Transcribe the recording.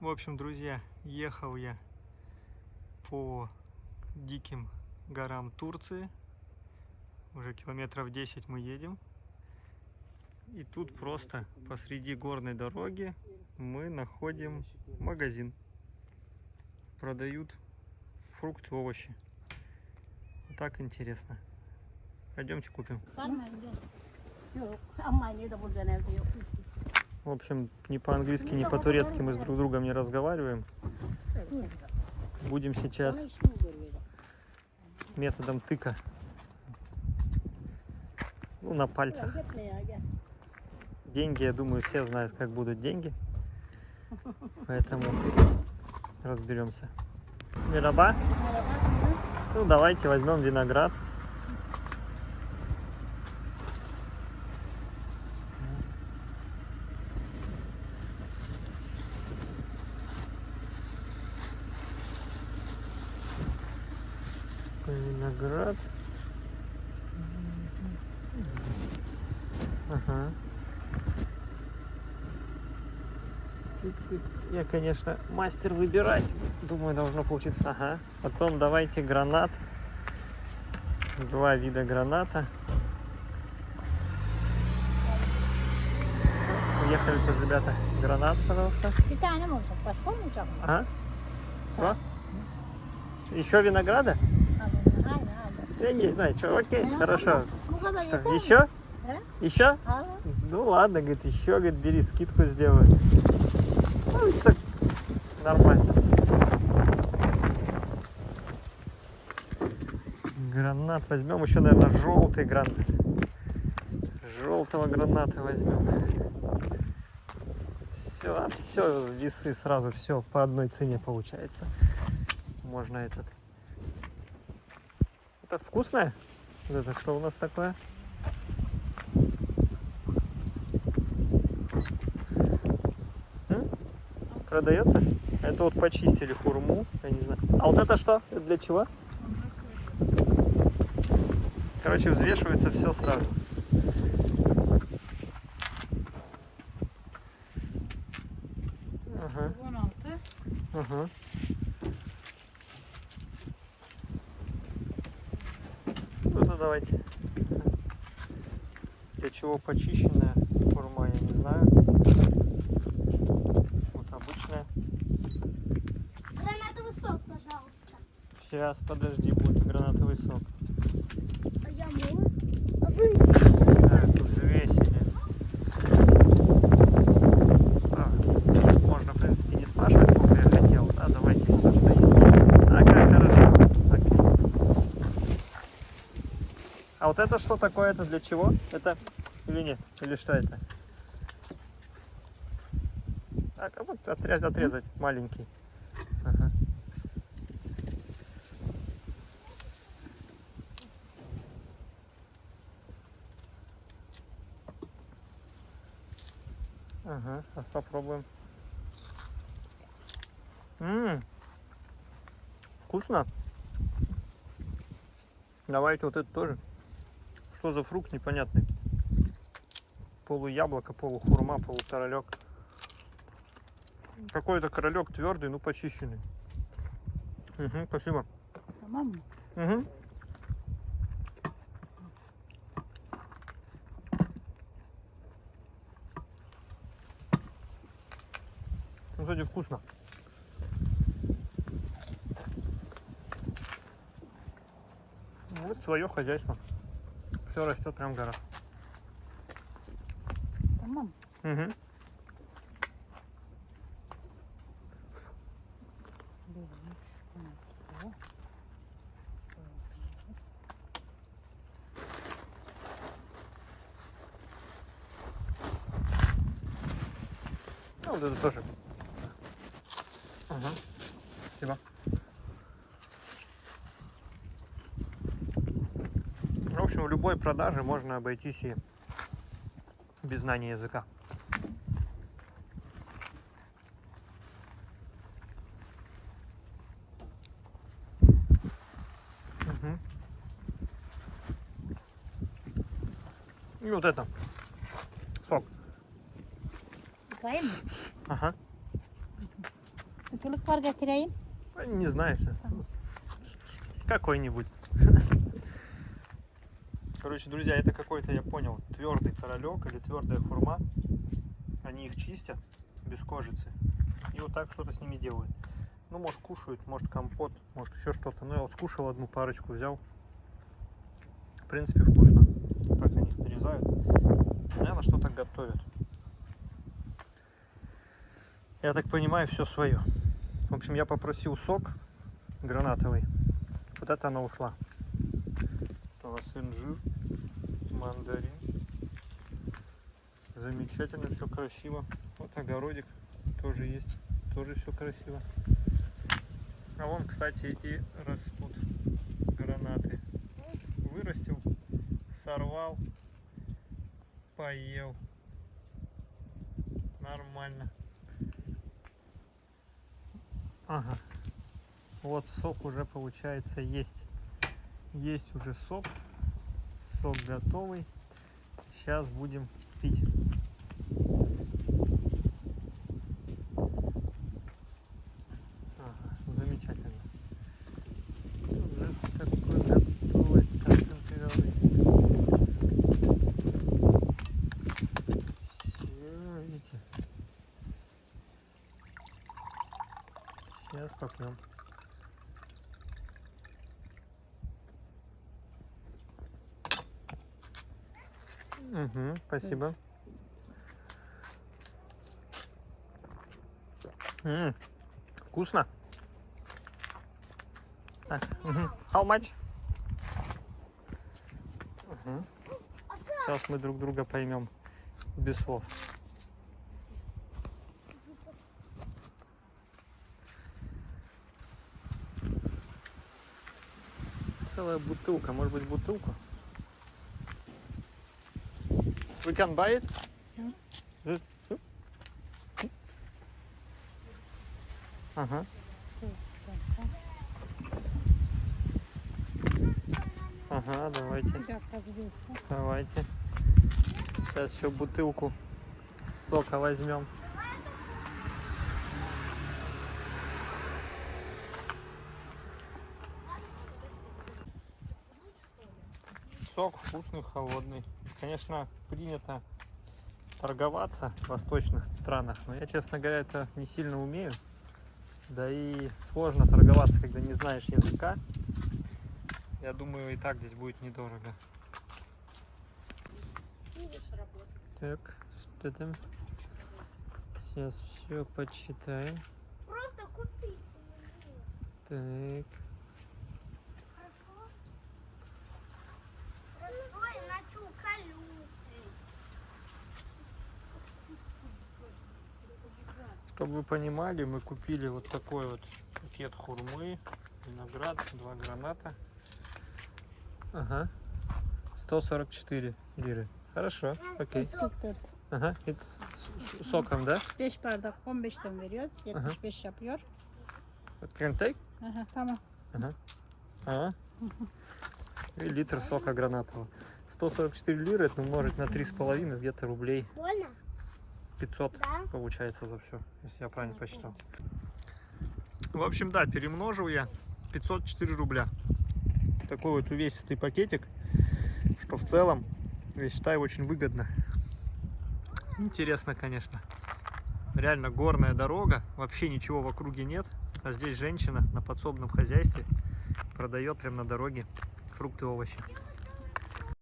В общем, друзья, ехал я по диким горам Турции. Уже километров 10 мы едем. И тут просто посреди горной дороги мы находим магазин. Продают фрукты, овощи. Так интересно. Пойдемте купим. В общем, ни по-английски, ни по-турецки мы с друг другом не разговариваем. Будем сейчас методом тыка. Ну, на пальцах. Деньги, я думаю, все знают, как будут деньги. Поэтому разберемся. Мираба. Ну, давайте возьмем виноград. Такой Виноград. Ага. Я, конечно, мастер выбирать. Думаю, должно получиться. Ага. Потом давайте гранат. Два вида граната. Уехали тут, ребята. Гранат, пожалуйста. Başka olmayacak mı? Ага. Что? Еще винограда? Я не знаю, что. Окей, Ну, хорошо. Что, еще? He? Еще? Al. Ну ладно, говорит, еще, говорит, бери, скидку сделаю. Ну, это нормально. Гранат возьмем, еще, наверное, желтый гранат. Желтого граната возьмем. Все, все, весы сразу, все по одной цене получается. Можно этот. Это вкусное? Вот это что у нас такое? Продается? Это вот почистили хурму, я не знаю. А вот это что? Это для чего? Короче, взвешивается все сразу. Ага, 16. ага. Ну это давайте. Для чего почищенная хурма, я не знаю. Вот обычная. Гранатовый сок, пожалуйста. Сейчас, подожди, будет гранатовый сок. А я мой. А вы? Так, взвесили. А, можно, в принципе, не спрашивать, сколько я хотел. Да, давайте всё, что есть. Ага, хорошо. Окей. А вот это что такое? Это для чего? Это или нет? Или что это? Так, а вот отрезать, отрезать маленький. Ага. Ага, сейчас попробуем. Ммм, вкусно. Давайте вот это тоже. Что за фрукт непонятный? Полуяблоко, полухурма, полукоролек. Какой-то королек твердый, ну почищенный. Угу, спасибо. Mı? Угу. Ну, кстати, вкусно. Вот свое хозяйство. Все растет прям горах. Tamam. Угу. Ну, вот это тоже. Ага. Спасибо. В любой продаже можно обойтись и без знания языка. Мгм. И вот это. Сок. Mı? Ага. Sıkılık var getireyim. А, Не знаю. Какой-нибудь. Короче, друзья, это какой-то, я понял, твердый королек или твердая хурма. Они их чистят без кожицы. И вот так что-то с ними делают. Ну, может, кушают, может, компот, может, еще что-то. Ну, я вот скушал одну парочку, взял. В принципе, вкусно. Так они их нарезают. Наверное, что-то готовят. Я так понимаю, все свое. В общем, я попросил сок гранатовый. Это она ушла. Это у мандарин. Замечательно, все красиво. Вот огородик тоже есть. Тоже все красиво. А вон, кстати, и растут гранаты. Вырастил, сорвал, поел. Нормально. Ага. Вот сок уже получается есть. Есть уже сок. Сок готовый. Сейчас будем пить. Ага, замечательно. Уже такой готовый концентрированный. Всё, видите? Сейчас попьем. Угу, спасибо. М, вкусно. Так, мгм. How much? Мгм. Сейчас мы друг друга поймем без слов. Целая бутылка, может быть бутылку? We can buy it? Yeah. Good. Ага. Ага, давайте, давайте. Сейчас еще бутылку сока возьмем. Сок вкусный, холодный. Конечно, принято торговаться в восточных странах, но я, честно говоря, это не сильно умею. Да и сложно торговаться, когда не знаешь языка. Я думаю, и так здесь будет недорого. Так, что там? Сейчас все почитаем. Просто купить. Так. Хорошо? Хорошо, иначе уколю. Чтобы вы понимали, мы купили вот такой вот пакет хурмы, виноград, два граната. Ага. 144 лиры. Хорошо, окей. 44. Ага, это с, с- с соком, да? 5 bardak 15'ten veriyoruz. 75 yapıyor. Can take? Aha, tamam. Ага. И литр сока гранатового. 144 лиры, это умножить на 3,5, где-то рублей Больно? 500 Да. получается за все, если я правильно посчитал. В общем, да, перемножил я 504 рубля. Такой вот увесистый пакетик, что в целом, я считаю, очень выгодно. Интересно, конечно. Реально горная дорога, вообще ничего в округе нет. А здесь женщина на подсобном хозяйстве продает прямо на дороге фрукты и овощи.